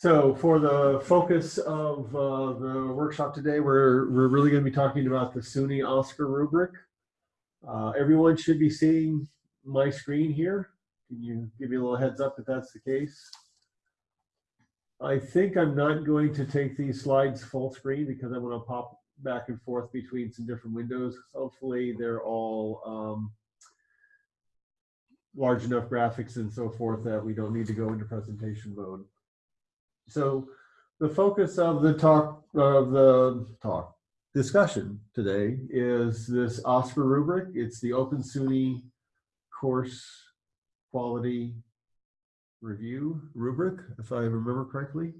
So for the focus of uh, the workshop today, we're, we're really going to be talking about the SUNY OSCQR rubric. Uh, everyone should be seeing my screen here. Can you give me a little heads up if that's the case? I think I'm not going to take these slides full screen because I want to pop back and forth between some different windows. Hopefully they're all um, large enough graphics and so forth that we don't need to go into presentation mode. So the focus of the talk of the talk discussion today is this OSCQR rubric. It's the Open SUNY course quality review rubric, if I remember correctly.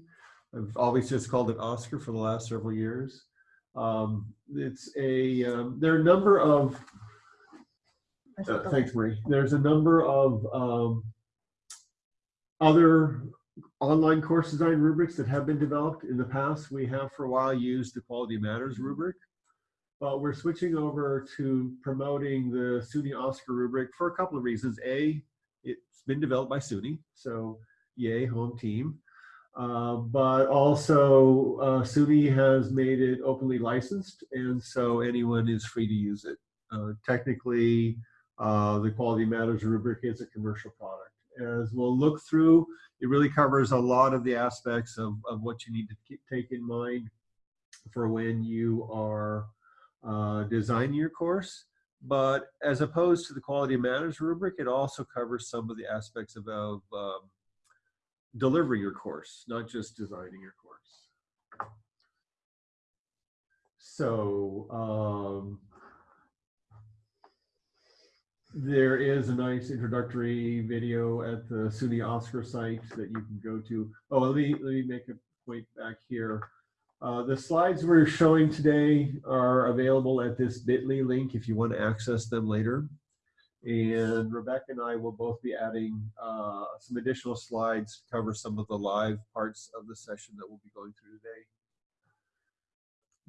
I've always just called it OSCQR for the last several years. Um, it's a, um, there are a number of, uh, thanks Marie, there's a number of um, other online course design rubrics that have been developed in the past. We have for a while used the Quality Matters rubric, but we're switching over to promoting the SUNY OSCQR rubric for a couple of reasons. A, it's been developed by SUNY, so yay, home team. Uh, but also uh, SUNY has made it openly licensed, and so anyone is free to use it. Uh, technically, uh, the Quality Matters rubric is a commercial product. As we'll look through, it really covers a lot of the aspects of, of what you need to keep, take in mind for when you are uh, designing your course. But as opposed to the Quality Matters rubric, it also covers some of the aspects of, of um, delivering your course, not just designing your course. So um, there is a nice introductory video at the SUNY OSCQR site that you can go to. Oh, let me let me make a point back here. Uh, the slides we're showing today are available at this bit.ly link if you want to access them later. And Rebecca and I will both be adding uh, some additional slides to cover some of the live parts of the session that we'll be going through today.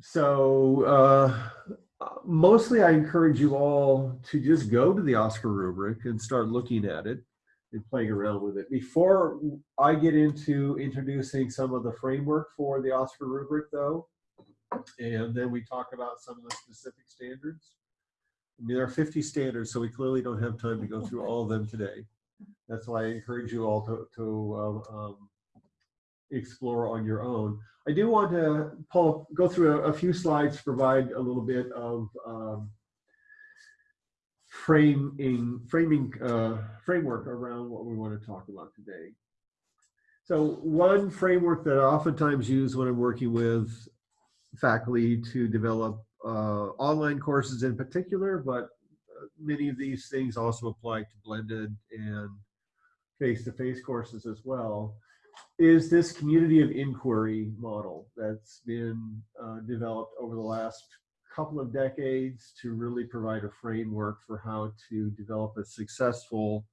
So uh, mostly I encourage you all to just go to the OSCQR rubric and start looking at it and playing around with it. Before I get into introducing some of the framework for the OSCQR rubric though, and then we talk about some of the specific standards. I mean, there are 50 standards, so we clearly don't have time to go through all of them today. That's why I encourage you all to, to uh, um, explore on your own. I do want to, Paul, go through a, a few slides to provide a little bit of um, framing, framing uh, framework around what we want to talk about today. So one framework that I oftentimes use when I'm working with faculty to develop uh, online courses in particular, but uh, many of these things also apply to blended and face-to-face -face courses as well, is this community of inquiry model that's been uh, developed over the last couple of decades to really provide a framework for how to develop a successful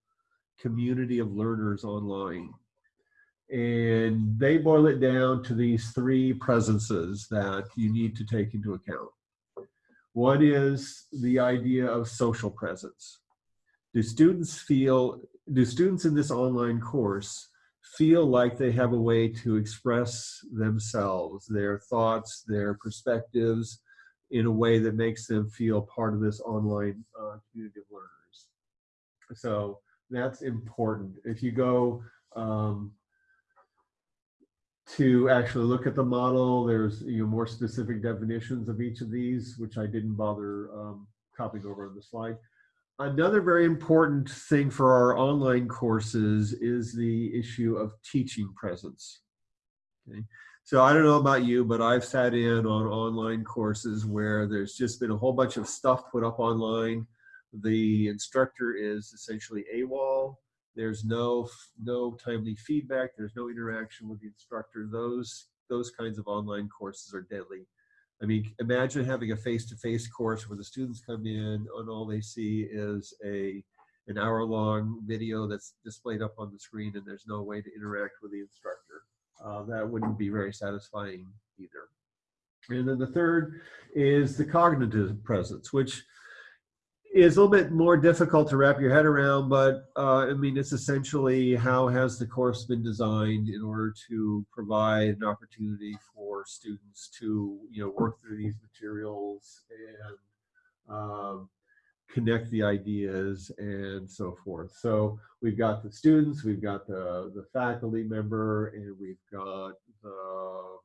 community of learners online. And they boil it down to these three presences that you need to take into account. One is the idea of social presence. Do students feel, do students in this online course feel like they have a way to express themselves, their thoughts, their perspectives, in a way that makes them feel part of this online uh, community of learners. So that's important. If you go um, to actually look at the model, there's you know more specific definitions of each of these, which I didn't bother um, copying over on the slide. Another very important thing for our online courses is the issue of teaching presence. Okay. So I don't know about you, but I've sat in on online courses where there's just been a whole bunch of stuff put up online. The instructor is essentially AWOL. There's no no timely feedback. There's no interaction with the instructor. Those those kinds of online courses are deadly. I mean, imagine having a face-to-face -face course where the students come in and all they see is a an hour-long video that's displayed up on the screen and there's no way to interact with the instructor uh, that wouldn't be very satisfying either. And then the third is the cognitive presence, which is a little bit more difficult to wrap your head around, but uh, I mean, it's essentially how has the course been designed in order to provide an opportunity for students to, you know, work through these materials and um, connect the ideas and so forth. So we've got the students, we've got the, the faculty member, and we've got the,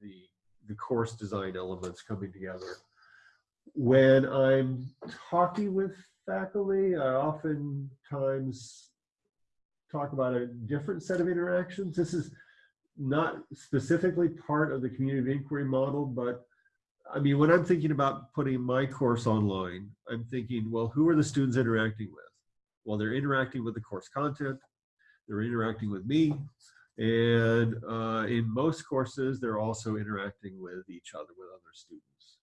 the, the course design elements coming together when I'm talking with faculty, I oftentimes talk about a different set of interactions. This is not specifically part of the community of inquiry model, but I mean, when I'm thinking about putting my course online, I'm thinking, well, who are the students interacting with? Well, they're interacting with the course content, they're interacting with me, and uh, in most courses, they're also interacting with each other, with other students.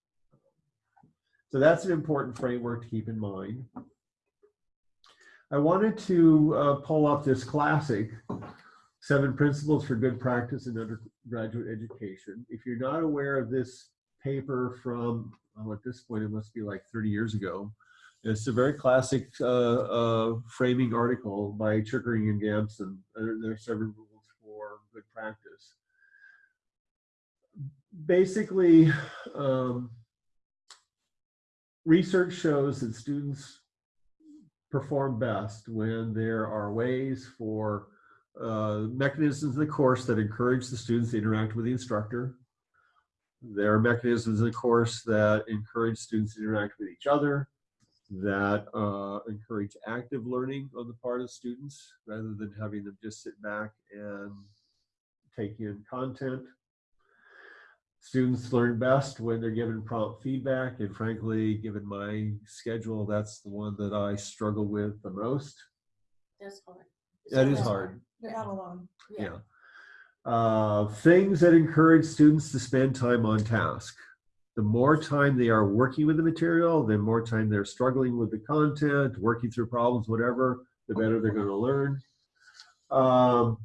So that's an important framework to keep in mind. I wanted to uh, pull up this classic, Seven Principles for Good Practice in Undergraduate Education. If you're not aware of this paper from, at this point, it must be like 30 years ago. It's a very classic uh, uh, framing article by Chickering and Gamson. There, are several rules for good practice. Basically, um, research shows that students perform best when there are ways for uh, mechanisms in the course that encourage the students to interact with the instructor. There are mechanisms in the course that encourage students to interact with each other, that uh, encourage active learning on the part of students rather than having them just sit back and take in content. Students learn best when they're given prompt feedback, and frankly, given my schedule, that's the one that I struggle with the most. That's hard. That is That's hard. You're not alone. Yeah. Uh, things that encourage students to spend time on task. The more time they are working with the material, the more time they're struggling with the content, working through problems, whatever, the better they're going to learn. Um,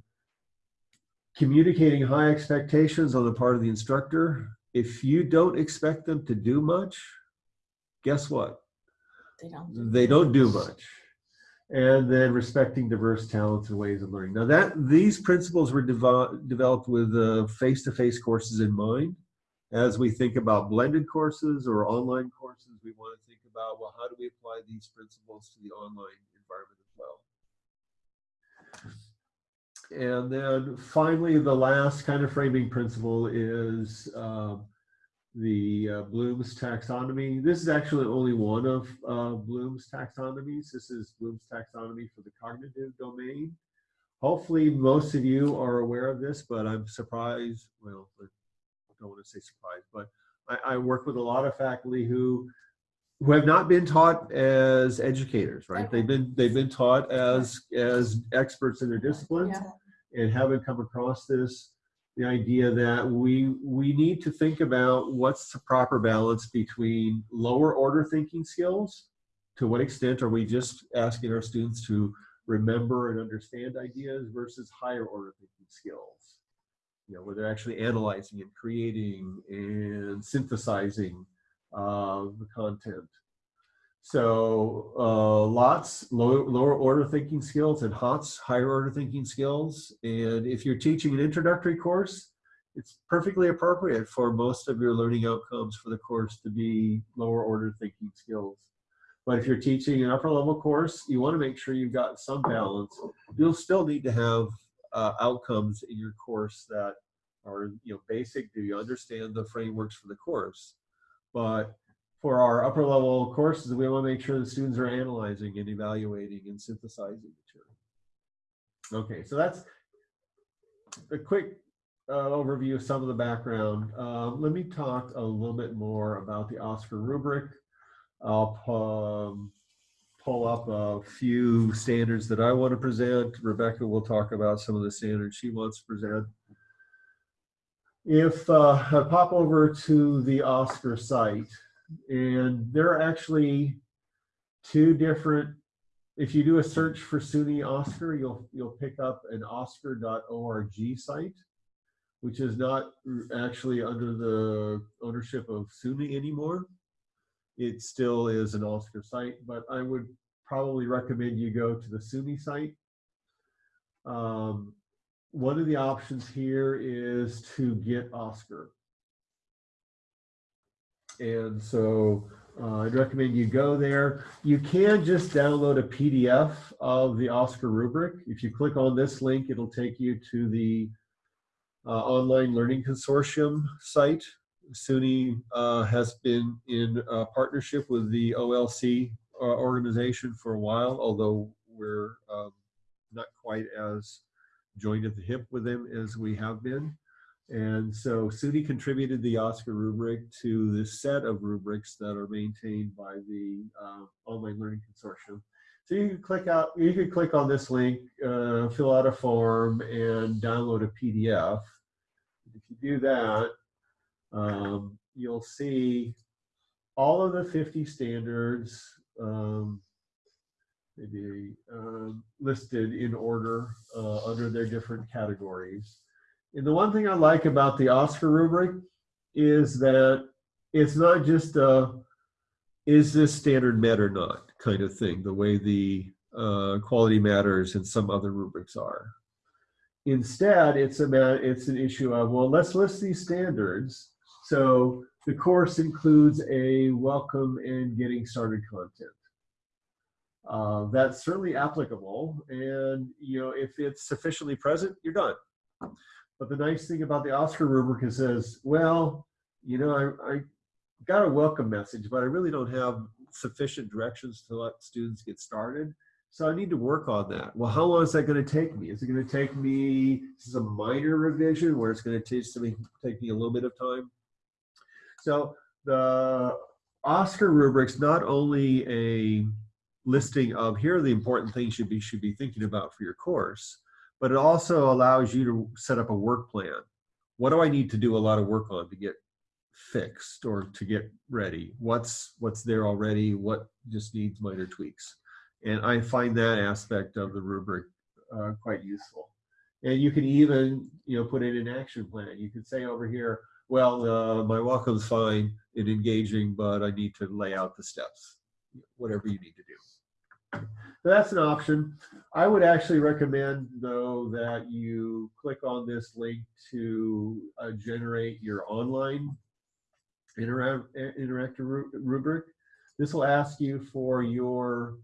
communicating high expectations on the part of the instructor. If you don't expect them to do much, guess what? They don't. do They don't do much. And then respecting diverse talents and ways of learning. Now that these principles were devo- developed with uh, face-to-face courses in mind. As we think about blended courses or online courses, we want to think about, well, how do we apply these principles to the online environment as well? And then finally, the last kind of framing principle is um, the uh, Bloom's taxonomy. This is actually only one of uh, Bloom's taxonomies. This is Bloom's taxonomy for the cognitive domain. Hopefully, most of you are aware of this, but I'm surprised. Well, I don't want to say surprised, but I, I work with a lot of faculty who who have not been taught as educators, right? They've been they've been taught as as experts in their disciplines Yeah. And haven't come across this the idea that we we need to think about what's the proper balance between lower order thinking skills to what extent are we just asking our students to remember and understand ideas versus higher order thinking skills? You know where they're actually analyzing and creating and synthesizing uh, the content so uh, lots low, lower order thinking skills and HOTS higher order thinking skills. And if you're teaching an introductory course, it's perfectly appropriate for most of your learning outcomes for the course to be lower order thinking skills. But if you're teaching an upper level course, you want to make sure you've got some balance. You'll still need to have uh, outcomes in your course that are you know basic. Do you understand the frameworks for the course? But for our upper level courses, we want to make sure the students are analyzing and evaluating and synthesizing material. Okay, so that's a quick uh, overview of some of the background. Um, let me talk a little bit more about the OSCQR rubric. I'll um, pull up a few standards that I want to present. Rebecca will talk about some of the standards she wants to present. If uh, I pop over to the OSCQR site, and there are actually two different if you do a search for SUNY OSCQR, you'll you'll pick up an oscqr.org site, which is not actually under the ownership of SUNY anymore. it still is an OSCQR site, but I would probably recommend you go to the SUNY site. Um, one of the options here is to get OSCQR. And so uh, I'd recommend you go there. You can just download a PDF of the OSCQR rubric. If you click on this link, it'll take you to the uh, Online Learning Consortium site. SUNY uh, has been in partnership with the OLC uh, organization for a while, although we're um, not quite as joined at the hip with them as we have been. And so SUNY contributed the OSCQR rubric to this set of rubrics that are maintained by the uh, Online Learning Consortium. So you can click out, you can click on this link, uh, fill out a form, and download a PDF. If you do that, um, you'll see all of the 50 standards um, maybe um, listed in order uh, under their different categories. And the one thing I like about the OSCQR rubric is that it's not just a is this standard met or not kind of thing, the way the uh, quality matters and some other rubrics are. Instead, it's about it's an issue of well, let's list these standards. So the course includes a welcome and getting started content. Uh, that's certainly applicable, and you know if it's sufficiently present, you're done. But the nice thing about the OSCQR rubric is says, well, you know, I, I got a welcome message, but I really don't have sufficient directions to let students get started. So I need to work on that. Well, how long is that going to take me? Is it going to take me, this is a minor revision where it's going to take, something, take me a little bit of time. So the OSCQR rubric's not only a listing of here are the important things you should be, should be thinking about for your course, but it also allows you to set up a work plan. What do I need to do a lot of work on to get fixed or to get ready? What's what's there already? What just needs minor tweaks? And I find that aspect of the rubric uh, quite useful. And you can even you know put in an action plan. You could say over here, well, uh, my welcome's fine and engaging, but I need to lay out the steps. Whatever you need to do. That's an option. I would actually recommend, though, that you click on this link to uh, generate your online intera interactive ru rubric. This will ask you for your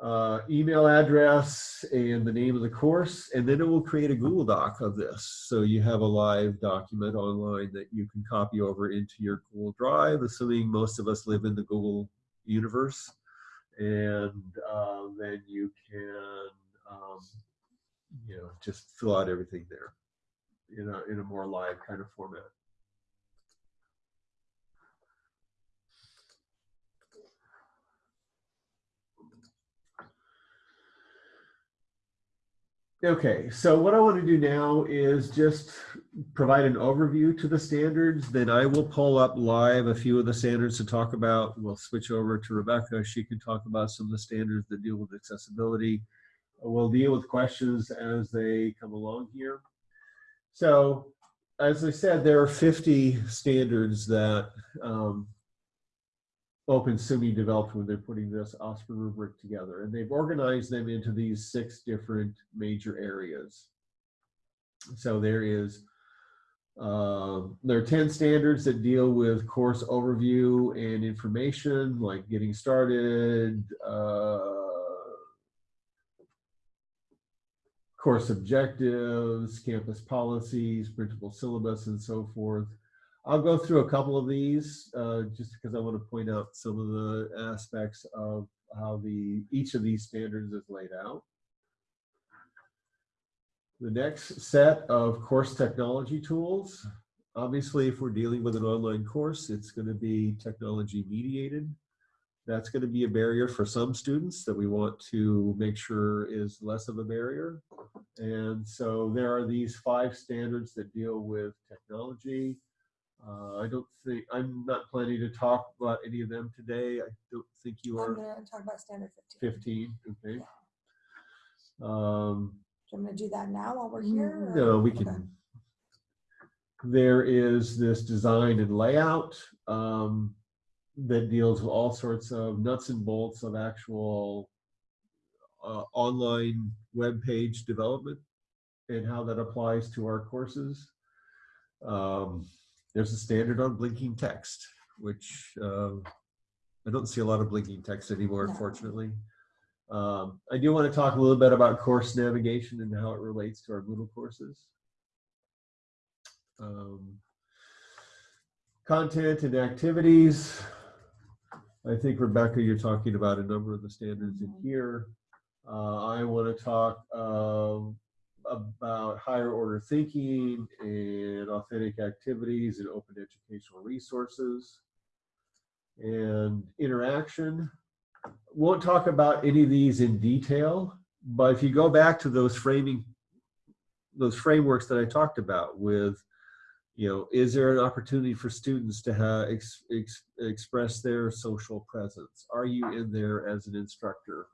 uh, email address and the name of the course, and then it will create a Google Doc of this. So you have a live document online that you can copy over into your Google Drive, assuming most of us live in the Google universe and uh, then you can um, you know just fill out everything there in a in a more live kind of format. Okay, so what I want to do now is just provide an overview to the standards. Then I will pull up live a few of the standards to talk about. We'll switch over to Rebecca. She can talk about some of the standards that deal with accessibility. We'll deal with questions as they come along here. So as I said, there are 50 standards that um, Open SUNY developed when they're putting this OSCQR rubric together. And they've organized them into these six different major areas. So there is, uh, there are 10 standards that deal with course overview and information, like getting started, uh, course objectives, campus policies, printable syllabus, and so forth. I'll go through a couple of these uh, just because I want to point out some of the aspects of how the each of these standards is laid out. The next set of course technology tools. Obviously, if we're dealing with an online course, it's going to be technology mediated. That's going to be a barrier for some students that we want to make sure is less of a barrier. And so there are these five standards that deal with technology, uh, I don't think, I'm not planning to talk about any of them today. I don't think you are. I'm gonna talk about standard fifteen. 15, okay? Um, Do you want me to do that now while we're here? or- no, we Okay. can. There is this design and layout. Um, that deals with all sorts of nuts and bolts of actual uh, online web page development and how that applies to our courses. Um, there's a standard on blinking text, which uh, I don't see a lot of blinking text anymore, No. unfortunately. Um, I do want to talk a little bit about course navigation and how it relates to our Moodle courses. Um, content and activities. I think Rebecca, you're talking about a number of the standards in here. Uh, I want to talk um, about higher order thinking and authentic activities and open educational resources and interaction. Won't talk about any of these in detail, but if you go back to those framing, those frameworks that I talked about with, you know, is there an opportunity for students to have ex, ex, express their social presence? Are you in there as an instructor?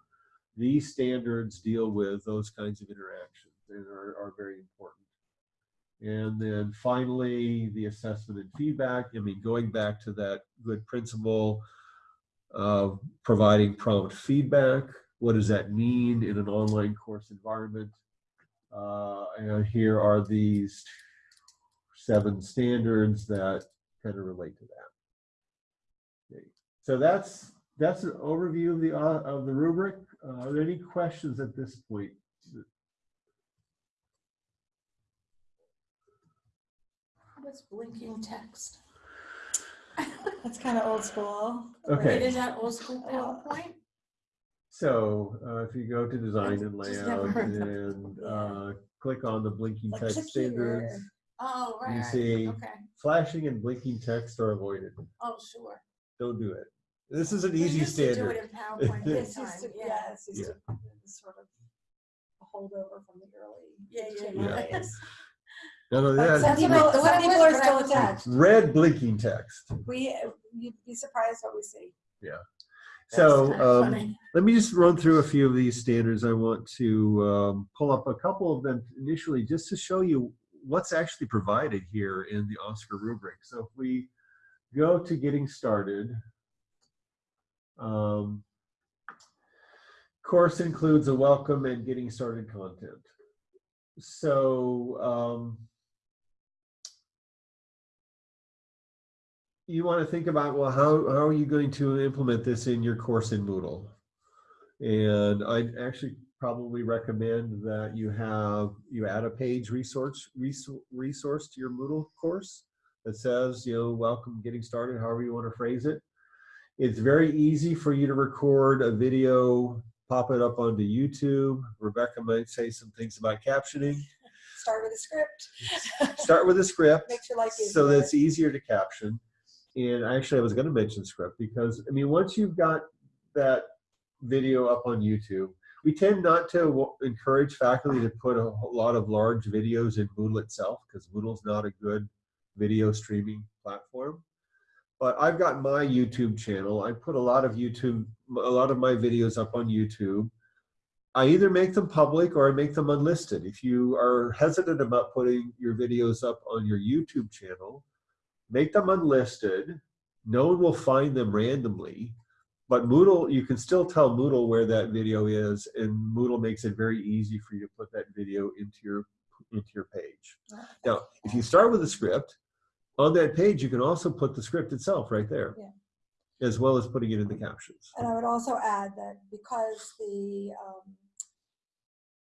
These standards deal with those kinds of interactions and are, are very important. And then finally, the assessment and feedback. I mean, going back to that good principle of providing prompt feedback. What does that mean in an online course environment? Uh, and here are these seven standards that kind of relate to that. Okay. So that's that's an overview of the uh, of the rubric. Uh, are there any questions at this point? What's blinking text? That's kind of old school. Okay. Wait, Is that old school. PowerPoint? So uh, if you go to design and layout and uh, click on the blinking Like, text standards. Oh, right, You see- okay. flashing and blinking text are avoided. Oh, sure. Don't do it. This is an We easy used to do standard. it in PowerPoint This time, used to, yeah. yeah, it's used Yeah. to sort of a holdover from the early. Yeah, yeah, HTML yeah. days. None of But that. Some people, the some one people are still attached. Red blinking text. We, you'd be surprised what we see. Yeah. So That's kinda um, let me just run through a few of these standards. I want to um, pull up a couple of them initially just to show you what's actually provided here in the OSCQR rubric. So if we go to getting started, um, course includes a welcome and getting started content. So you want to think about, well, how, how are you going to implement this in your course in Moodle? And I'd actually probably recommend that you have, you add a page resource, resource, resource to your Moodle course that says, you know, welcome, getting started, however you want to phrase it. It's very easy for you to record a video, pop it up onto YouTube. Rebecca might say some things about captioning. Start with a script. Start with a script Makes your life so easier. that it's easier to caption. And actually, I was going to mention script because I mean, once you've got that video up on YouTube, we tend not to encourage faculty to put a lot of large videos in Moodle itself because Moodle's not a good video streaming platform. But I've got my YouTube channel. I put a lot of YouTube, a lot of my videos up on YouTube. I either make them public or I make them unlisted. If you are hesitant about putting your videos up on your YouTube channel, make them unlisted. No one will find them randomly, but Moodle, you can still tell Moodle where that video is, and Moodle makes it very easy for you to put that video into your into your page. Now, if you start with a script, on that page you can also put the script itself right there, Yeah. as well as putting it in the captions. And I would also add that because the, um,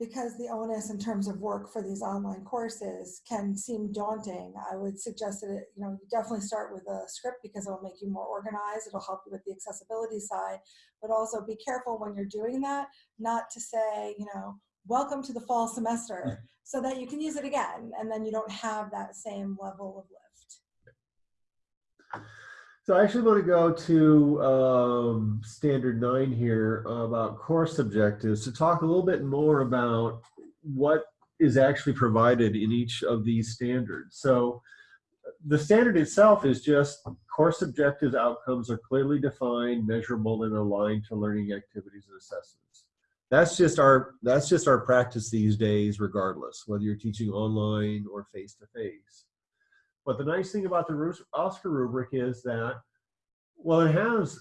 because the onus in terms of work for these online courses can seem daunting, I would suggest that, it, you know, you definitely start with a script because it'll make you more organized. It'll help you with the accessibility side, but also be careful when you're doing that, not to say, you know, welcome to the fall semester, so that you can use it again, and then you don't have that same level of lift. So I actually want to go to um, standard nine here about course objectives to talk a little bit more about what is actually provided in each of these standards. So the standard itself is just course objectives outcomes are clearly defined, measurable, and aligned to learning activities and assessments. That's just our that's just our practice these days, regardless whether you're teaching online or face to face. But the nice thing about the OSCQR rubric is that Well, it has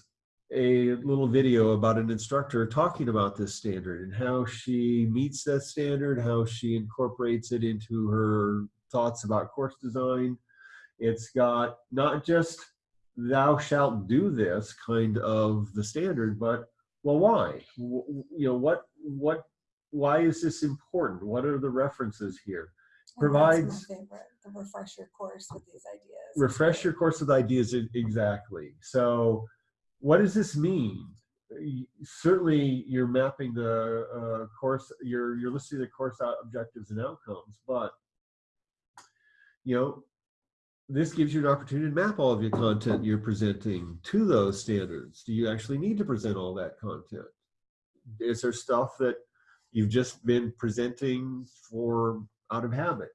a little video about an instructor talking about this standard and how she meets that standard, how she incorporates it into her thoughts about course design. It's got not just thou shalt do this kind of the standard, but well, why? W- You know, what, what, why is this important? What are the references here? Oh, my provides- favorite, the your course with these ideas. refresh your course with ideas exactly. So what does this mean? Certainly you're mapping the uh, course you're you're listing the course out objectives and outcomes but you know this gives you an opportunity to map all of your content you're presenting to those standards. Do you actually need to present all that content? Is there stuff that you've just been presenting for out of habit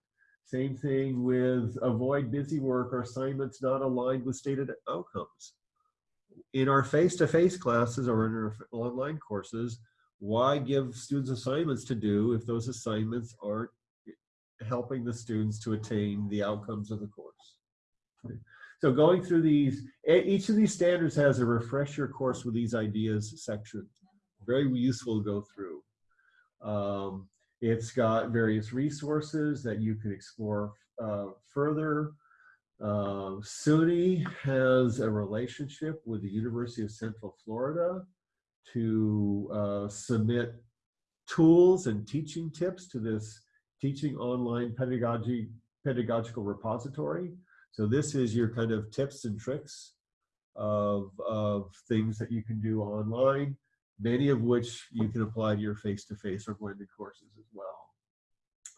same thing with avoid busy work or assignments not aligned with stated outcomes. In our face-to-face classes or in our online courses, why give students assignments to do if those assignments aren't helping the students to attain the outcomes of the course? So going through these, each of these standards has a refresher course with these ideas section. Very useful to go through. Um, it's got various resources that you can explore uh, further. Uh, SUNY has a relationship with the University of Central Florida to uh, submit tools and teaching tips to this teaching online pedagogy pedagogical repository. So this is your kind of tips and tricks of, of things that you can do online many of which you can apply to your face-to-face or blended courses as well.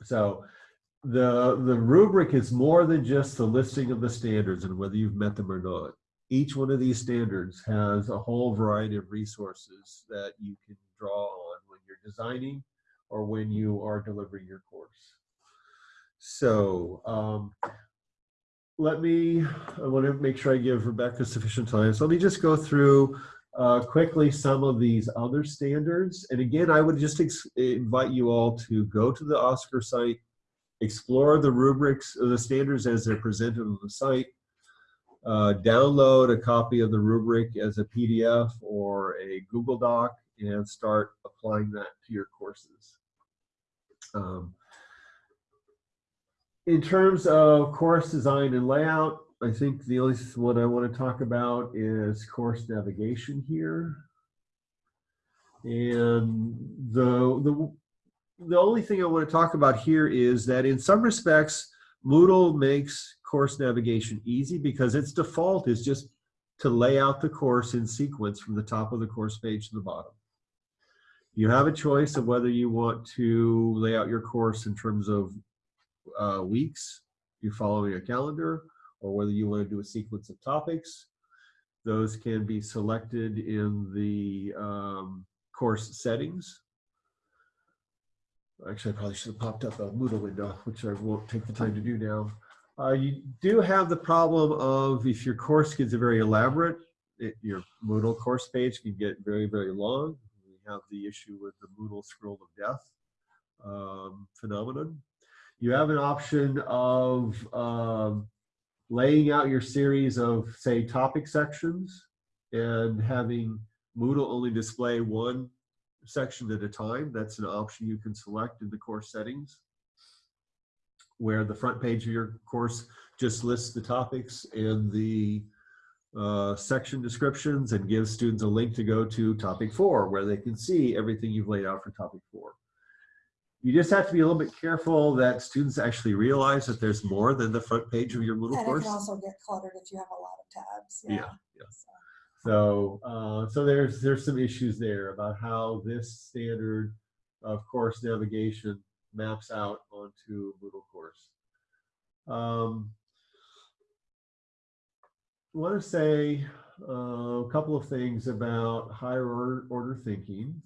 So the, the rubric is more than just the listing of the standards and whether you've met them or not. Each one of these standards has a whole variety of resources that you can draw on when you're designing or when you are delivering your course. So um, let me, I want to make sure I give Rebecca sufficient time. So let me just go through uh, quickly some of these other standards. And again, I would just invite you all to go to the OSCQR site, explore the rubrics, the standards as they're presented on the site, uh, download a copy of the rubric as a PDF or a Google Doc, and start applying that to your courses. Um, in terms of course design and layout, I think the only one I want to talk about is course navigation here. And the, the, the only thing I want to talk about here is that in some respects, Moodle makes course navigation easy because its default is just to lay out the course in sequence from the top of the course page to the bottom. You have a choice of whether you want to lay out your course in terms of uh, weeks, you're following a calendar, or whether you want to do a sequence of topics. Those can be selected in the um, course settings. Actually, I probably should have popped up a Moodle window, which I won't take the time to do now. Uh, you do have the problem of if your course gets very elaborate, it, your Moodle course page can get very, very long. We have the issue with the Moodle scroll of death um, phenomenon. You have an option of um, laying out your series of, say, topic sections and having Moodle only display one section at a time. That's an option you can select in the course settings, where the front page of your course just lists the topics and the uh, section descriptions and gives students a link to go to topic four, where they can see everything you've laid out for topic four. You just have to be a little bit careful that students actually realize that there's more than the front page of your Moodle And it course. can also get cluttered if you have a lot of tabs. Yeah, Yeah. yeah. So, So, uh, so there's there's some issues there about how this standard of course navigation maps out onto Moodle course. Um, I want to say uh, a couple of things about higher order, order thinking.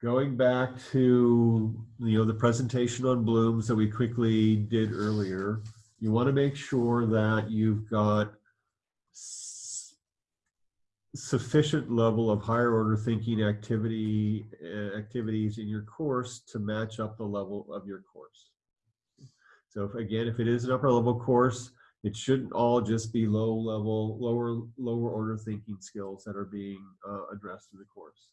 Going back to you know the presentation on blooms that we quickly did earlier, you want to make sure that you've got sufficient level of higher order thinking activity uh, activities in your course to match up the level of your course. So if, again, if it is an upper level course, It shouldn't all just be low level, lower, lower order thinking skills that are being uh, addressed in the course.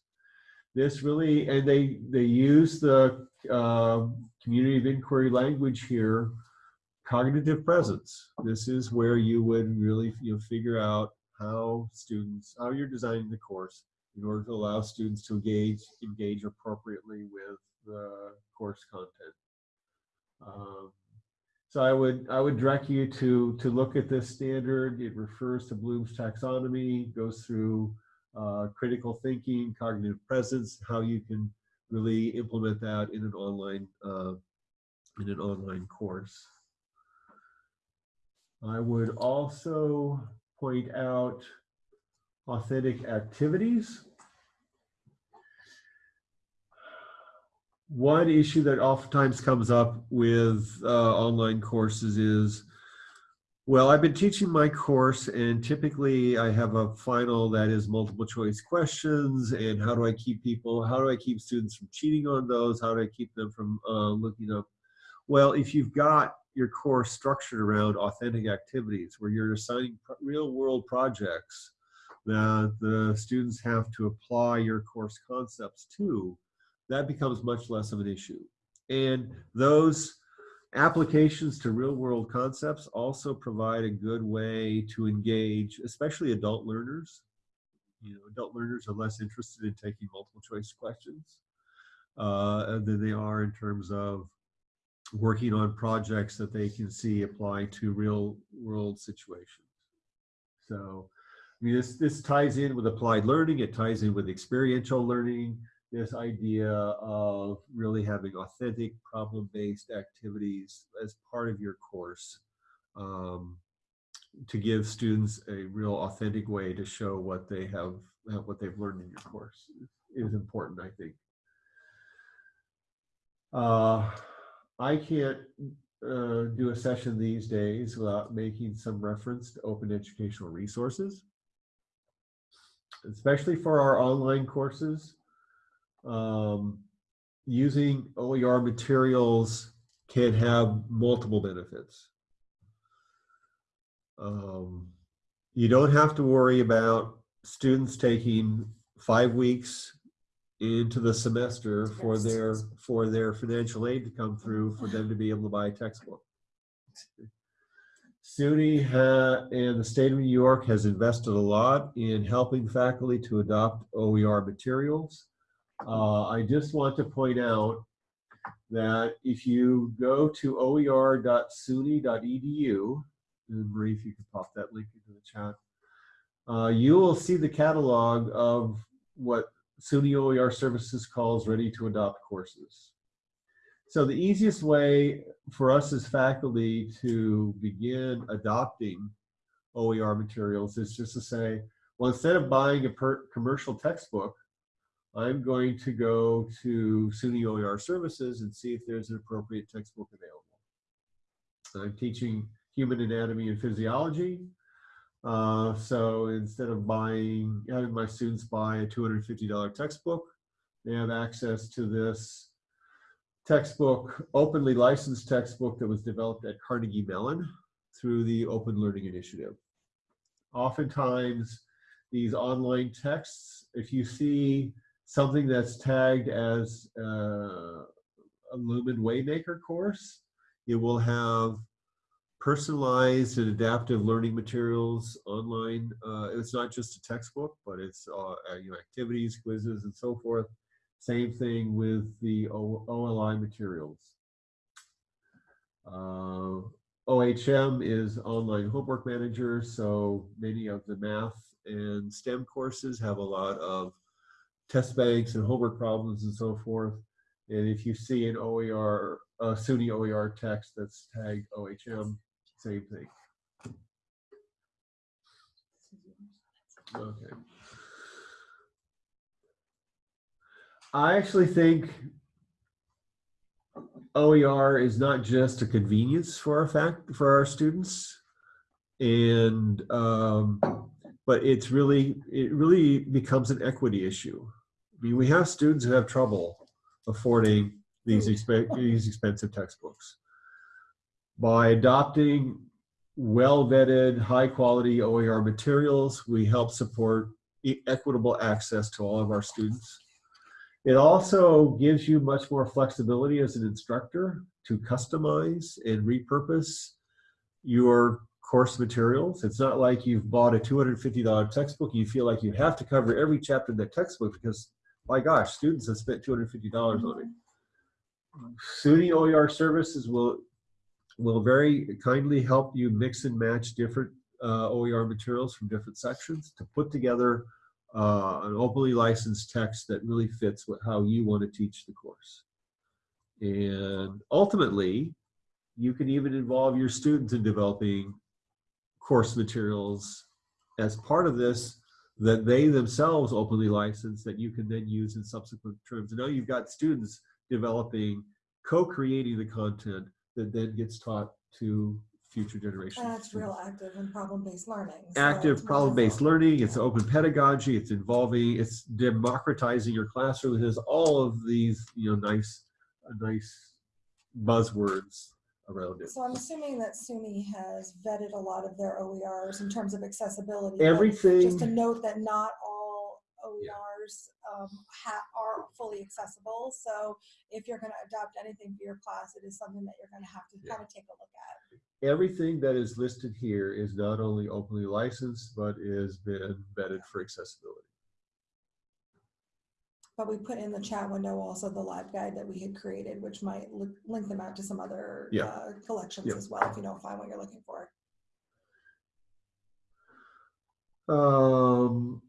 This really, and they, they use the uh, community of inquiry language here, cognitive presence. This is where you would really you know, figure out how students, how you're designing the course in order to allow students to engage, engage appropriately with the course content. Um, so I would I would direct you to to look at this standard. It refers to Bloom's taxonomy, goes through uh, critical thinking, cognitive presence, how you can really implement that in an online uh, in an online course. I would also point out authentic activities. One issue that oftentimes comes up with uh, online courses is, well, I've been teaching my course and typically I have a final that is multiple choice questions and how do I keep people, how do I keep students from cheating on those? How do I keep them from uh, looking up? Well, if you've got your course structured around authentic activities where you're assigning real world projects that the students have to apply your course concepts to, that becomes much less of an issue. And those applications to real world concepts also provide a good way to engage, especially adult learners. You know, adult learners are less interested in taking multiple choice questions uh, than they are in terms of working on projects that they can see apply to real world situations. So, I mean, this, this ties in with applied learning, it ties in with experiential learning, this idea of really having authentic problem-based activities as part of your course um, to give students a real authentic way to show what they have, what they've learned in your course is important, I think. Uh, I can't uh, do a session these days without making some reference to open educational resources, especially for our online courses. Um, using OER materials can have multiple benefits. Um, you don't have to worry about students taking five weeks into the semester for their for their financial aid to come through for them to be able to buy a textbook. SUNY ha- and the state of New York has invested a lot in helping faculty to adopt OER materials. Uh, I just want to point out that if you go to oer.suny.edu, and Marie, if you could pop that link into the chat, uh, you will see the catalog of what SUNY OER Services calls ready to adopt courses. So the easiest way for us as faculty to begin adopting OER materials is just to say, well, instead of buying a commercial textbook, I'm going to go to SUNY OER Services and see if there's an appropriate textbook available. I'm teaching human anatomy and physiology. Uh, so instead of buying, having my students buy a $250 textbook, they have access to this textbook, openly licensed textbook that was developed at Carnegie Mellon through the Open Learning Initiative. Oftentimes, these online texts, if you see something that's tagged as uh, a Lumen Waymaker course, it will have personalized and adaptive learning materials online. Uh, it's not just a textbook, but it's uh, you know, activities, quizzes, and so forth. Same thing with the OLI materials. Uh, OHM is online homework manager, so many of the math and STEM courses have a lot of test banks and homework problems and so forth. And if you see an OER, a SUNY OER text that's tagged OHM, same thing. Okay. I actually think OER is not just a convenience for our fact for our students, and um, but it's really it really becomes an equity issue. I mean, we have students who have trouble affording these exp these expensive textbooks. By adopting well vetted, high quality OER materials. We help support e- equitable access to all of our students. It also gives you much more flexibility as an instructor to customize and repurpose your course materials. It's not like you've bought a $250 textbook and you feel like you have to cover every chapter in that textbook because, my gosh, students have spent $250 on it. SUNY OER services will will very kindly help you mix and match different uh, OER materials from different sections to put together uh, an openly licensed text that really fits what, how you want to teach the course. And ultimately, you can even involve your students in developing course materials as part of this that they themselves openly license that you can then use in subsequent terms. And now you've got students developing, co-creating the content that then gets taught to future generations. And that's real active and problem-based learning. so Active problem-based learning, it's open pedagogy, it's involving, it's democratizing your classroom, it has all of these, you know, nice, nice buzzwords around it. So I'm assuming that SUNY has vetted a lot of their OERs in terms of accessibility. Everything. Just to note that not all Yeah. OERs um, ha- are fully accessible. So if you're going to adopt anything for your class, it is something that you're going to have to Yeah. kind of take a look at. everything that is listed here is not only openly licensed, but is been vetted for accessibility. But we put in the chat window also the LibGuide that we had created, which might li- link them out to some other Yeah. uh, collections Yeah. as well, if you don't find what you're looking for. Um,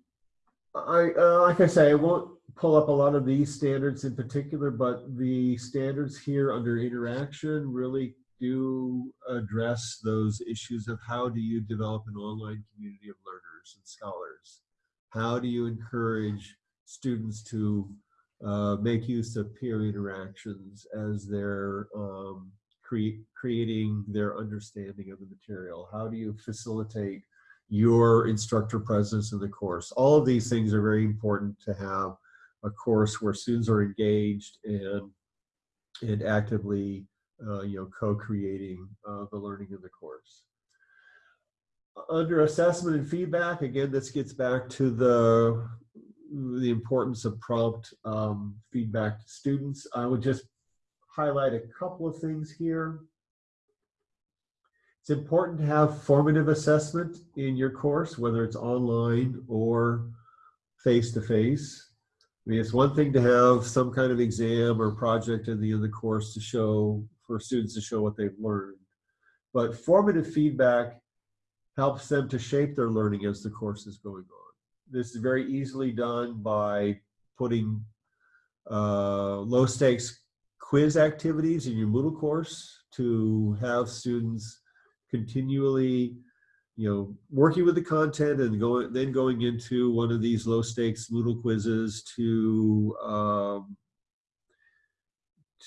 I, uh, like I say, I won't pull up a lot of these standards in particular, but the standards here under interaction really do address those issues of how do you develop an online community of learners and scholars? How do you encourage students to uh, make use of peer interactions as they're um, cre- creating their understanding of the material? How do you facilitate your instructor presence in the course? All of these things are very important to have a course where students are engaged and and actively uh, you know co-creating uh, the learning of the course. Under assessment and feedback, again, this gets back to the the importance of prompt um, feedback to students. I would just highlight a couple of things here. It's important to have formative assessment in your course, whether it's online or face-to-face. I mean, it's one thing to have some kind of exam or project at the end of the course to show, for students to show what they've learned. But formative feedback helps them to shape their learning as the course is going on. This is very easily done by putting uh, low stakes quiz activities in your Moodle course to have students continually you know working with the content and going then going into one of these low stakes Moodle quizzes to um,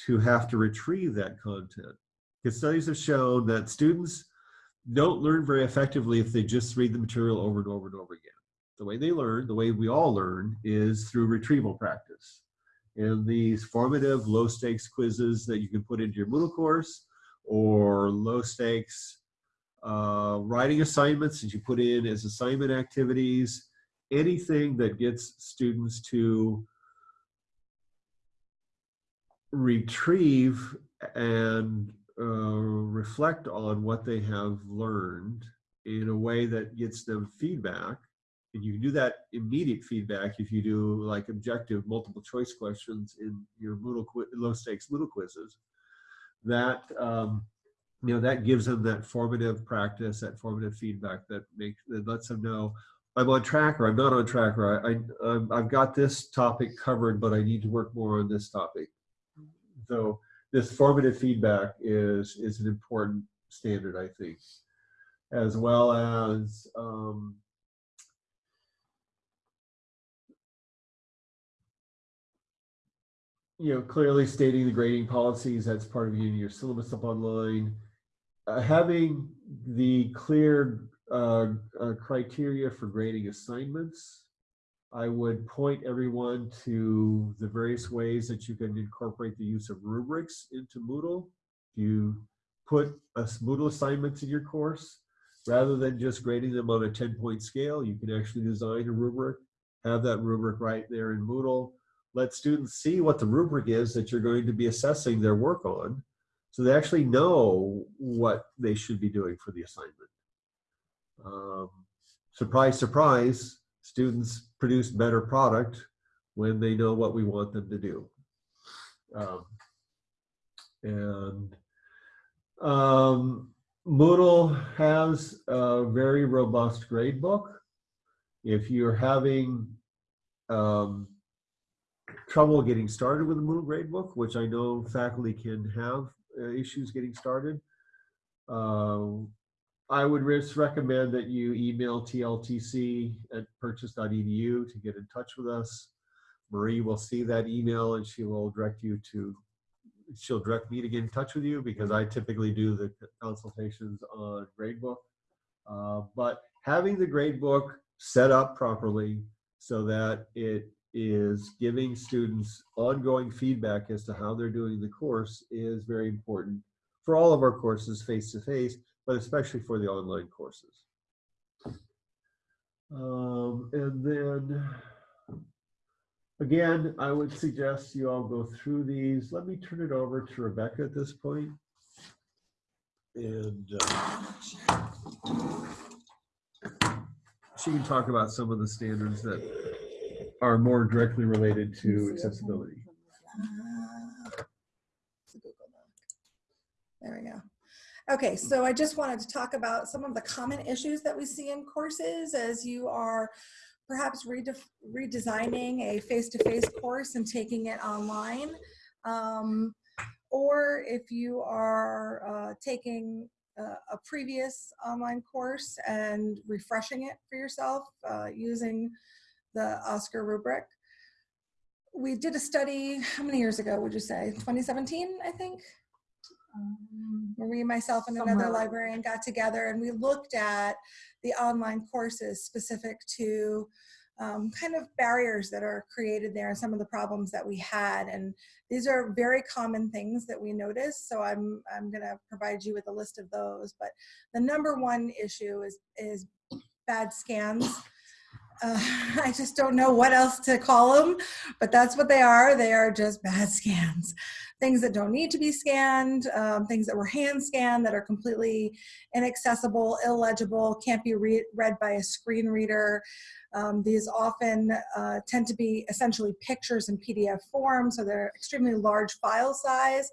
to have to retrieve that content. Because studies have shown that students don't learn very effectively if they just read the material over and over and over again the way they learn the way we all learn is through retrieval practice and these formative low stakes quizzes that you can put into your Moodle course or low stakes uh, writing assignments that you put in as assignment activities, anything that gets students to retrieve and uh, reflect on what they have learned in a way that gets them feedback. And you can do that immediate feedback if you do like objective multiple choice questions in your Moodle low stakes Moodle quizzes. That um, you know that gives them that formative practice that formative feedback that makes that lets them know i'm on track or i'm not on track or I, I I've got this topic covered but i need to work more on this topic so this formative feedback is is an important standard i think as well as um, you know clearly stating the grading policies that's part of getting your syllabus up online uh, having the clear uh, uh, criteria for grading assignments, I would point everyone to the various ways that you can incorporate the use of rubrics into Moodle. If you put a Moodle assignments in your course, rather than just grading them on a 10 point scale, you can actually design a rubric, have that rubric right there in Moodle. Let students see what the rubric is that you're going to be assessing their work on so they actually know what they should be doing for the assignment. Um, surprise, surprise, students produce better product when they know what we want them to do. Um, and um, Moodle has a very robust grade book. If you're having um, trouble getting started with the Moodle gradebook, which I know faculty can have uh, issues getting started, uh, I would just recommend that you email tltc at purchase.edu to get in touch with us. Marie will see that email and she will direct you to, she'll direct me to get in touch with you because I typically do the consultations on gradebook. Uh, but having the gradebook set up properly so that it is giving students ongoing feedback as to how they're doing the course is very important for all of our courses face to face, but especially for the online courses. Um, and then again, I would suggest you all go through these. Let me turn it over to Rebecca at this point. And uh, she can talk about some of the standards that are more directly related to accessibility. Ah, it's a Google Doc. There we go. Okay, so I just wanted to talk about some of the common issues that we see in courses as you are perhaps redef- redesigning a face-to-face course and taking it online. Um, or if you are uh, taking uh, a previous online course and refreshing it for yourself uh, using the OSCQR rubric. We did a study, how many years ago would you say? 2017, I think? Um, Marie, myself, and another librarian got together and we looked at the online courses specific to um, kind of barriers that are created there and some of the problems that we had. And these are very common things that we noticed. So I'm, I'm going to provide you with a list of those. But the number one issue is, is bad scans. Uh, I just don't know what else to call them, but that's what they are. They are just bad scans. Things that don't need to be scanned, um, things that were hand scanned that are completely inaccessible, illegible, can't be re read by a screen reader. Um, these often uh, tend to be essentially pictures in PDF form, so they're extremely large file size.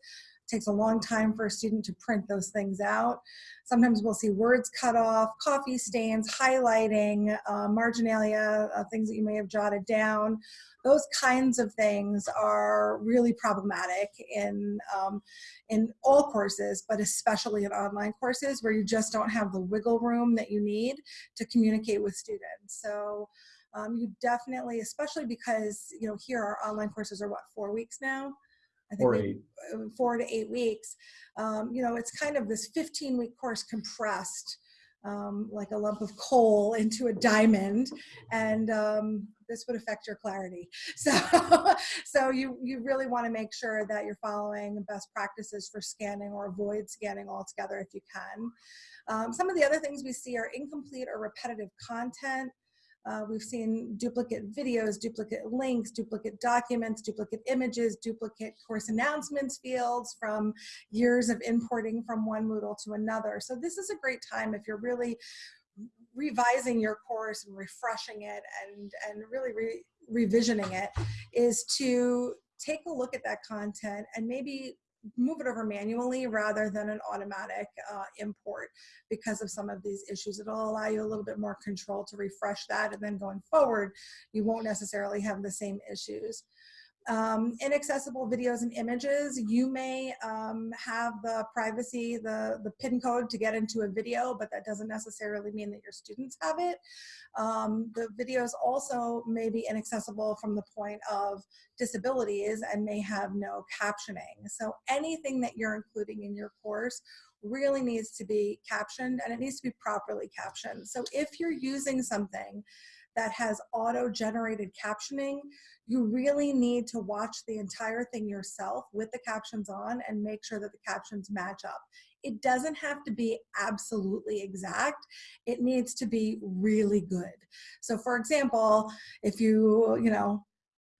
Takes a long time for a student to print those things out. Sometimes we'll see words cut off, coffee stains, highlighting, uh, marginalia, uh, things that you may have jotted down. Those kinds of things are really problematic in, um, in all courses, but especially in online courses where you just don't have the wiggle room that you need to communicate with students. So um, you definitely, especially because, you know, here our online courses are what, four weeks now? I think eight. uh, four to eight weeks. Um, you know, it's kind of this 15 week course compressed um, like a lump of coal into a diamond and um, this would affect your clarity. So, so you, you really want to make sure that you're following best practices for scanning or avoid scanning altogether if you can. Um, some of the other things we see are incomplete or repetitive content. Uh, we've seen duplicate videos, duplicate links, duplicate documents, duplicate images, duplicate course announcements fields from years of importing from one Moodle to another. So this is a great time if you're really revising your course and refreshing it and, and really re revisioning it is to take a look at that content and maybe move it over manually rather than an automatic uh, import because of some of these issues. It'll allow you a little bit more control to refresh that and then going forward, you won't necessarily have the same issues. Um, inaccessible videos and images, you may um, have the privacy, the, the PIN code to get into a video, but that doesn't necessarily mean that your students have it. Um, the videos also may be inaccessible from the point of disabilities and may have no captioning. So anything that you're including in your course really needs to be captioned and it needs to be properly captioned. So if you're using something that has auto-generated captioning, you really need to watch the entire thing yourself with the captions on and make sure that the captions match up. It doesn't have to be absolutely exact. It needs to be really good. So for example, if you, you know,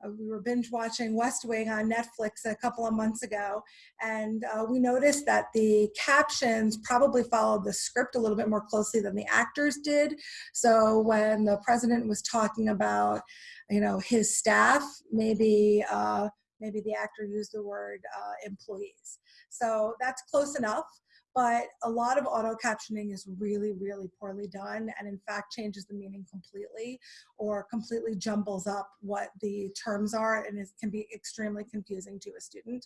uh, we were binge watching West Wing on Netflix a couple of months ago, and uh, we noticed that the captions probably followed the script a little bit more closely than the actors did. So when the president was talking about, you know, his staff, maybe uh, maybe the actor used the word uh, employees. So that's close enough but a lot of auto captioning is really, really poorly done and in fact changes the meaning completely or completely jumbles up what the terms are and it can be extremely confusing to a student.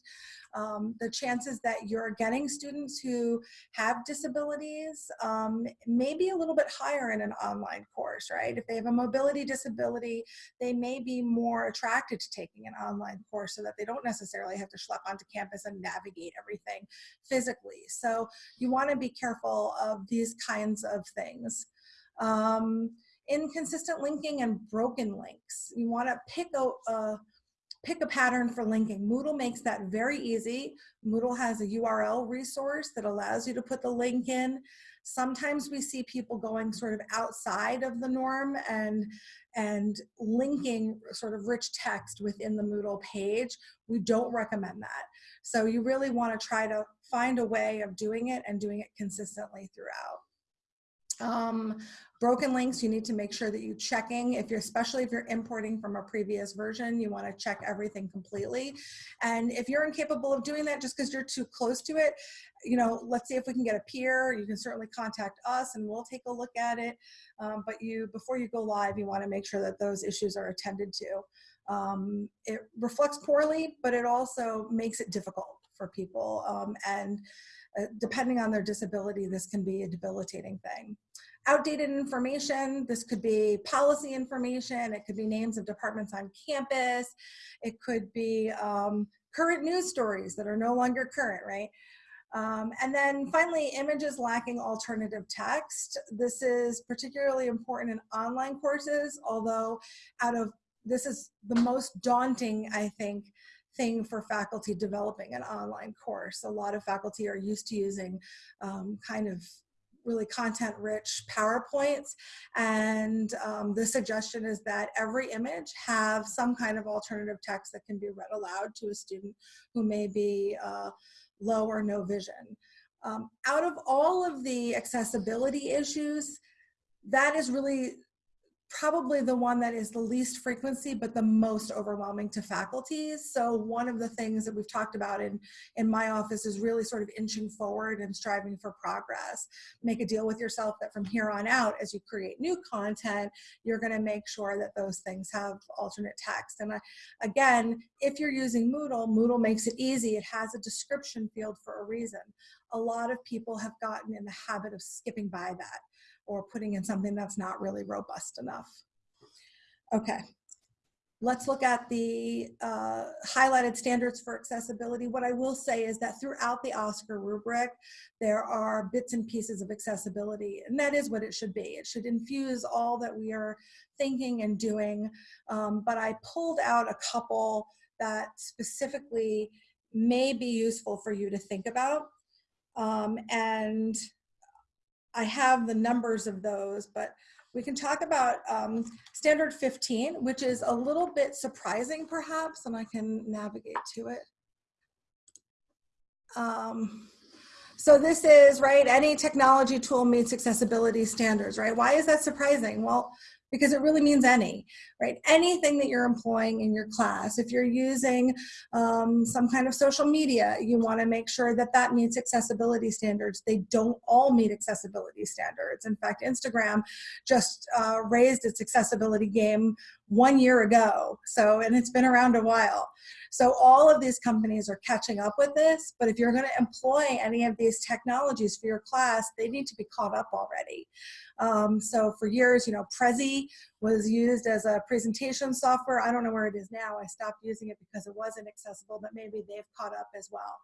Um, the chances that you're getting students who have disabilities um, may be a little bit higher in an online course, right? If they have a mobility disability, they may be more attracted to taking an online course so that they don't necessarily have to schlep onto campus and navigate everything physically. So you want to be careful of these kinds of things. Um, inconsistent linking and broken links. You want to pick a, a pick a pattern for linking. Moodle makes that very easy. Moodle has a URL resource that allows you to put the link in. Sometimes we see people going sort of outside of the norm and, and linking sort of rich text within the Moodle page. We don't recommend that. So you really want to try to find a way of doing it and doing it consistently throughout. Um, broken links, you need to make sure that you're checking, if you're, especially if you're importing from a previous version, you wanna check everything completely. And if you're incapable of doing that just because you're too close to it, you know, let's see if we can get a peer, you can certainly contact us and we'll take a look at it. Um, but you, before you go live, you wanna make sure that those issues are attended to. Um, it reflects poorly, but it also makes it difficult for people. Um, and uh, depending on their disability, this can be a debilitating thing. Outdated information, this could be policy information, it could be names of departments on campus, it could be um, current news stories that are no longer current, right? Um, and then finally, images lacking alternative text. This is particularly important in online courses, although out of this is the most daunting, I think, thing for faculty developing an online course. A lot of faculty are used to using um, kind of really content rich PowerPoints. And um, the suggestion is that every image have some kind of alternative text that can be read aloud to a student who may be uh, low or no vision. Um, out of all of the accessibility issues, that is really probably the one that is the least frequency, but the most overwhelming to faculties. So one of the things that we've talked about in, in my office is really sort of inching forward and striving for progress. Make a deal with yourself that from here on out, as you create new content, you're gonna make sure that those things have alternate text. And I, again, if you're using Moodle, Moodle makes it easy. It has a description field for a reason. A lot of people have gotten in the habit of skipping by that or putting in something that's not really robust enough. Okay, let's look at the uh, highlighted standards for accessibility. What I will say is that throughout the OSCQR rubric, there are bits and pieces of accessibility, and that is what it should be. It should infuse all that we are thinking and doing, um, but I pulled out a couple that specifically may be useful for you to think about. Um, and I have the numbers of those, but we can talk about um, standard 15, which is a little bit surprising perhaps, and I can navigate to it. Um, so this is, right, any technology tool meets accessibility standards, right? Why is that surprising? Well, because it really means any, right? Anything that you're employing in your class. If you're using um, some kind of social media, you wanna make sure that that meets accessibility standards. They don't all meet accessibility standards. In fact, Instagram just uh, raised its accessibility game one year ago. So, and it's been around a while. So all of these companies are catching up with this, but if you're gonna employ any of these technologies for your class, they need to be caught up already. Um, so for years, you know, Prezi was used as a presentation software. I don't know where it is now. I stopped using it because it wasn't accessible, but maybe they've caught up as well.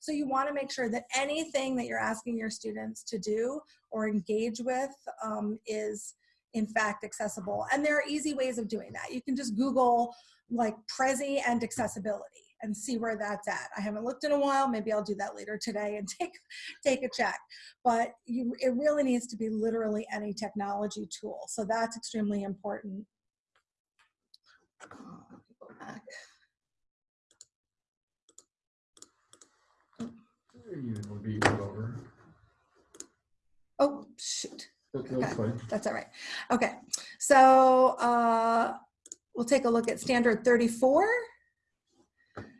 So you want to make sure that anything that you're asking your students to do or engage with um, is in fact accessible. And there are easy ways of doing that. You can just Google like Prezi and accessibility and see where that's at. I haven't looked in a while. Maybe I'll do that later today and take take a check. But you, it really needs to be literally any technology tool. So that's extremely important. Go back. You will be over. Oh shoot. Okay, that's fine. That's all right. Okay, so uh, we'll take a look at standard 34.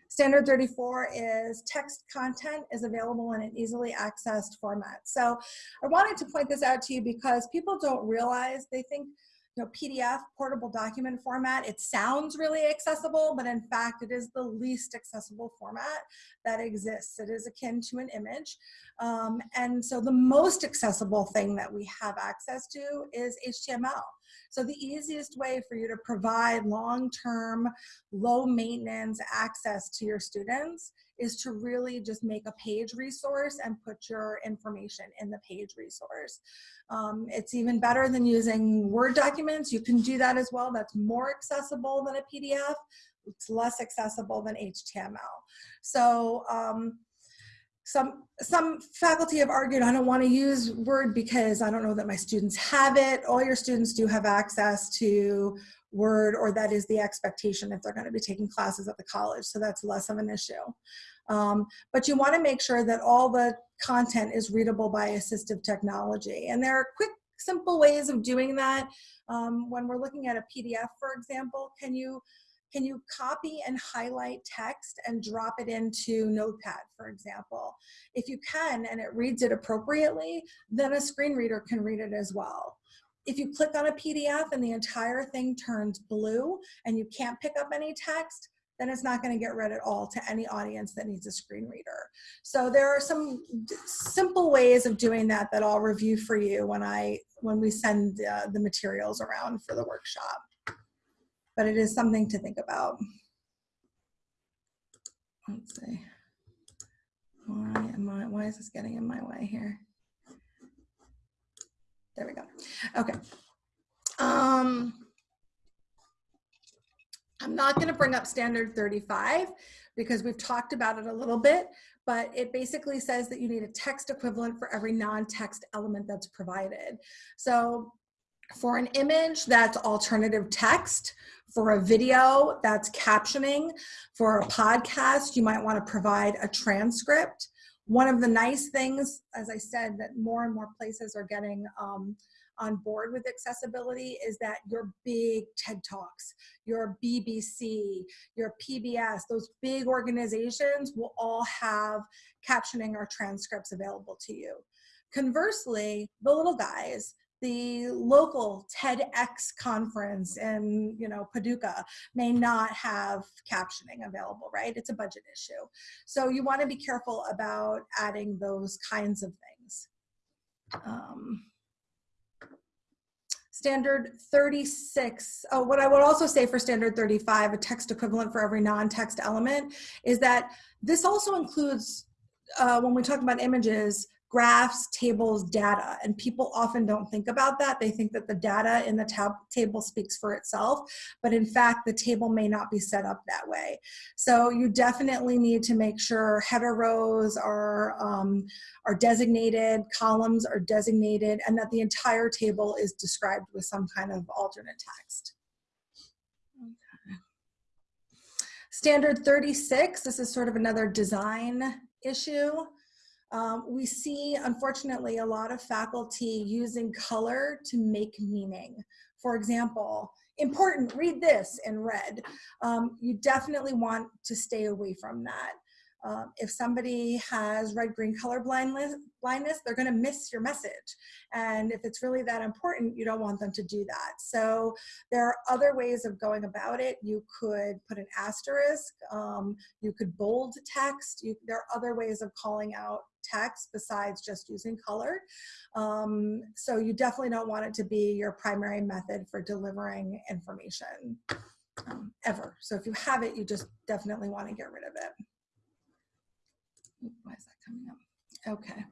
Standard 34 is text content is available in an easily accessed format. So I wanted to point this out to you because people don't realize, they think, you know, PDF, portable document format, it sounds really accessible, but in fact, it is the least accessible format that exists. It is akin to an image. Um, and so the most accessible thing that we have access to is HTML. So the easiest way for you to provide long-term, low-maintenance access to your students is to really just make a page resource and put your information in the page resource. Um, it's even better than using Word documents. You can do that as well. That's more accessible than a PDF. It's less accessible than HTML. So um, some some faculty have argued I don't want to use Word because I don't know that my students have it. All your students do have access to Word or that is the expectation if they're going to be taking classes at the college. So that's less of an issue. Um, but you want to make sure that all the content is readable by assistive technology. And there are quick, simple ways of doing that. Um, when we're looking at a PDF, for example, can you can you copy and highlight text and drop it into Notepad, for example? If you can and it reads it appropriately, then a screen reader can read it as well. If you click on a PDF and the entire thing turns blue and you can't pick up any text, then it's not going to get read at all to any audience that needs a screen reader. So there are some simple ways of doing that that I'll review for you when I when we send uh, the materials around for the workshop but it is something to think about. Let's see. Why am I, why is this getting in my way here? There we go. Okay. Um, I'm not going to bring up standard 35 because we've talked about it a little bit, but it basically says that you need a text equivalent for every non-text element that's provided. So for an image, that's alternative text. For a video, that's captioning. For a podcast, you might want to provide a transcript. One of the nice things, as I said, that more and more places are getting um, on board with accessibility is that your big TED Talks, your BBC, your PBS, those big organizations will all have captioning or transcripts available to you. Conversely, the little guys, the local TEDx conference in, you know, Paducah may not have captioning available, right? It's a budget issue. So you want to be careful about adding those kinds of things. Um, standard 36, oh, what I would also say for standard 35, a text equivalent for every non-text element, is that this also includes, uh, when we talk about images, graphs, tables, data. And people often don't think about that. They think that the data in the tab table speaks for itself, but in fact, the table may not be set up that way. So you definitely need to make sure header rows are, um, are designated, columns are designated, and that the entire table is described with some kind of alternate text. Standard 36, this is sort of another design issue. Um, we see, unfortunately, a lot of faculty using color to make meaning. For example, important, read this in red. Um, you definitely want to stay away from that. Um, if somebody has red-green color blindness, blindness, they're gonna miss your message. And if it's really that important, you don't want them to do that. So there are other ways of going about it. You could put an asterisk, um, you could bold text, you, there are other ways of calling out text besides just using color. Um, so you definitely don't want it to be your primary method for delivering information um, ever. So if you have it, you just definitely wanna get rid of it. Why is that coming up? Okay.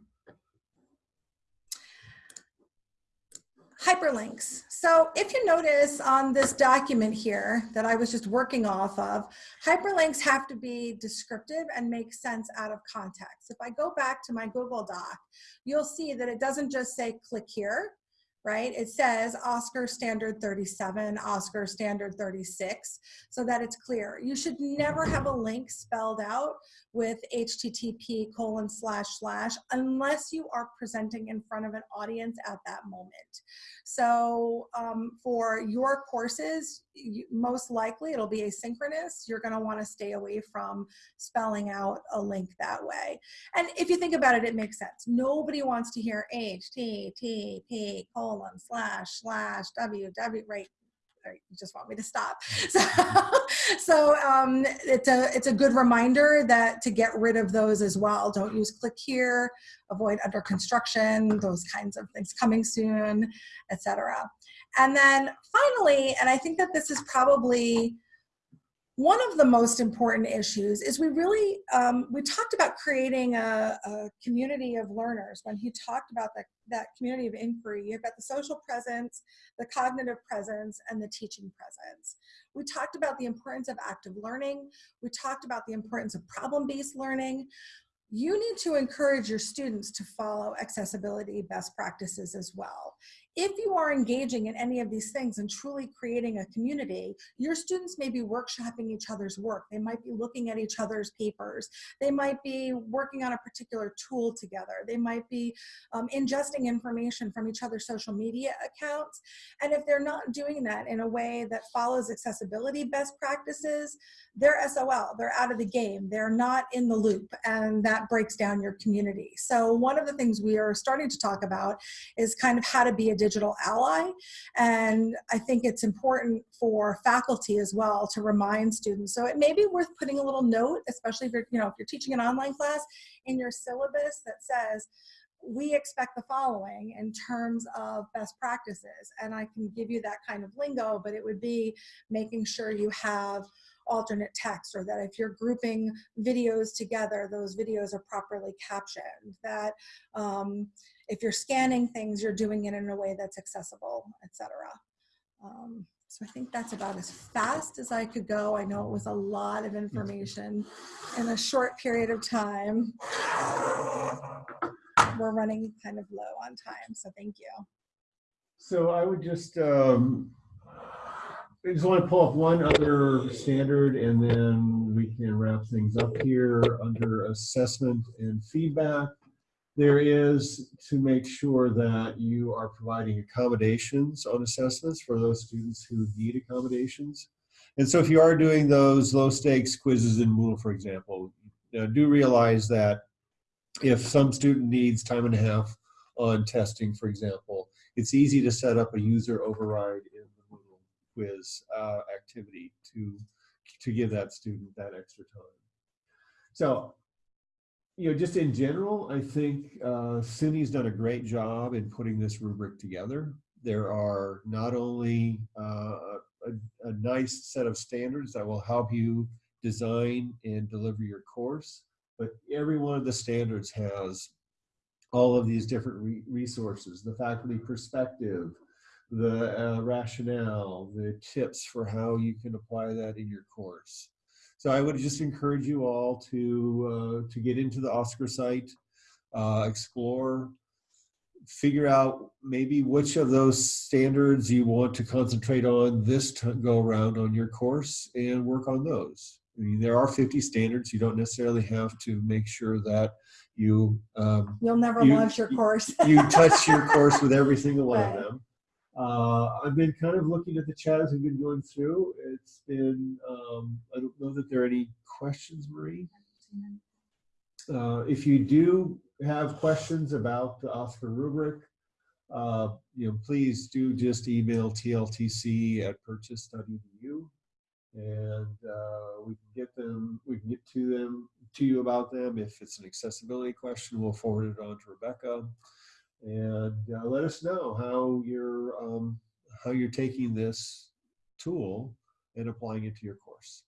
Hyperlinks. So if you notice on this document here that I was just working off of, hyperlinks have to be descriptive and make sense out of context. If I go back to my Google Doc, you'll see that it doesn't just say click here, right? It says OSCQR Standard 37, OSCQR Standard 36, so that it's clear. You should never have a link spelled out with HTTP colon slash slash unless you are presenting in front of an audience at that moment. So um, for your courses, you, most likely it'll be asynchronous. You're gonna wanna stay away from spelling out a link that way. And if you think about it, it makes sense. Nobody wants to hear HTTP colon slash slash www, right? You just want me to stop. So, so um, it's a it's a good reminder that to get rid of those as well. Don't use click here, avoid under construction, those kinds of things coming soon, etc. And then finally, and I think that this is probably one of the most important issues is we really um, we talked about creating a, a, community of learners. When he talked about that that community of inquiry you've got the social presence the cognitive presence and the teaching presence. We talked about the importance of active learning. We talked about the importance of problem-based learning. You need to encourage your students to follow accessibility best practices as well if you are engaging in any of these things and truly creating a community, your students may be workshopping each other's work. They might be looking at each other's papers. They might be working on a particular tool together. They might be um, ingesting information from each other's social media accounts. And if they're not doing that in a way that follows accessibility best practices, they're SOL, they're out of the game. They're not in the loop and that breaks down your community. So one of the things we are starting to talk about is kind of how to be a digital ally. And I think it's important for faculty as well to remind students. So it may be worth putting a little note, especially if you're, you know, if you're teaching an online class in your syllabus that says, we expect the following in terms of best practices. And I can give you that kind of lingo, but it would be making sure you have alternate text or that if you're grouping videos together, those videos are properly captioned, that um, if you're scanning things, you're doing it in a way that's accessible, etc. Um, so I think that's about as fast as I could go. I know it was a lot of information in a short period of time. We're running kind of low on time, so thank you. So I would just, um, I just want to pull up one other standard and then we can wrap things up here under assessment and feedback. There is to make sure that you are providing accommodations on assessments for those students who need accommodations. And so if you are doing those low stakes quizzes in Moodle, for example, you know, do realize that if some student needs time and a half on testing, for example, it's easy to set up a user override in the Moodle quiz uh, activity to, to give that student that extra time. So you know, just in general, I think uh, SUNY's done a great job in putting this rubric together. There are not only uh, a, a, nice set of standards that will help you design and deliver your course, but every one of the standards has all of these different re resources, the faculty perspective, the uh, rationale, the tips for how you can apply that in your course. So I would just encourage you all to uh, to get into the OSCQR site, uh, explore, figure out maybe which of those standards you want to concentrate on this go around on your course and work on those. I mean, there are 50 standards. You don't necessarily have to make sure that you um, you'll never you, launch your course. you touch your course with every single one Right. of them. Uh, I've been kind of looking at the chat as we've been going through. It's been, um, I don't know that there are any questions, Marie. Uh, if you do have questions about the OSCQR rubric, uh, you know, please do just email tltc at purchase.edu and uh, we can get them, we can get to them, to you about them. If it's an accessibility question, we'll forward it on to Rebecca and uh, let us know how you're um, how you're taking this tool and applying it to your course.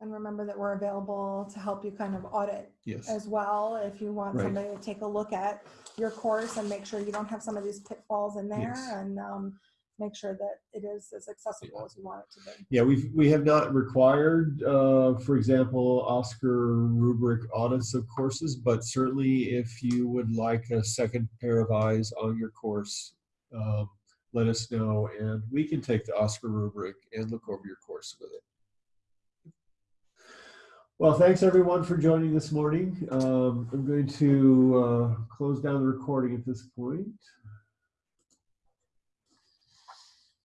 And remember that we're available to help you kind of audit Yes. as well. If you want Right. somebody to take a look at your course and make sure you don't have some of these pitfalls in there Yes. and um, make sure that it is as accessible as you want it to be. Yeah, we've, we have not required, uh, for example, OSCQR rubric audits of courses, but certainly if you would like a second pair of eyes on your course, um, let us know and we can take the OSCQR rubric and look over your course with it. Well, thanks everyone for joining this morning. Um, I'm going to uh, close down the recording at this point.